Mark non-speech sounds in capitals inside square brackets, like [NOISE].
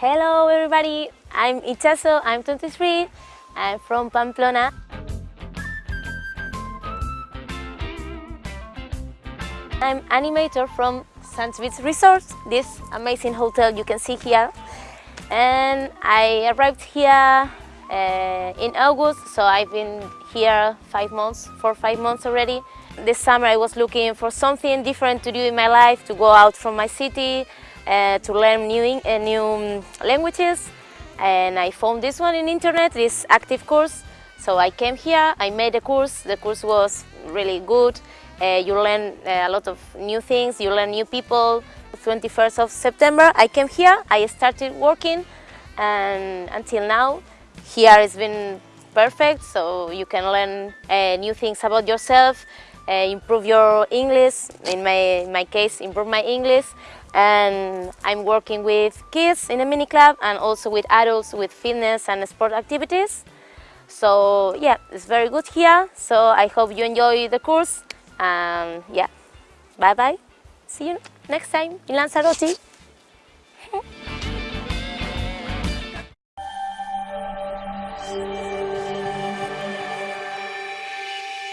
Hello everybody, I'm Itxaso, I'm 23, I'm from Pamplona. I'm animator from Sands Resort, this amazing hotel you can see here. And I arrived here uh, in August, so I've been here five months, for five months already. This summer I was looking for something different to do in my life, to go out from my city, to learn new, uh, new languages. And I found this one in internet, this active course. So I came here, I made a course, the course was really good. Uh, you learn uh, a lot of new things, you learn new people. 21st of September I came here, I started working and until now here it's been perfect so you can learn uh, new things about yourself, uh, Uh, improve your English, in my, in my case improve my English and I'm working with kids in a mini club and also with adults with fitness and sport activities. So yeah, it's very good here. So I hope you enjoy the course. And yeah, bye bye. See you next time in Lanzarote. [LAUGHS]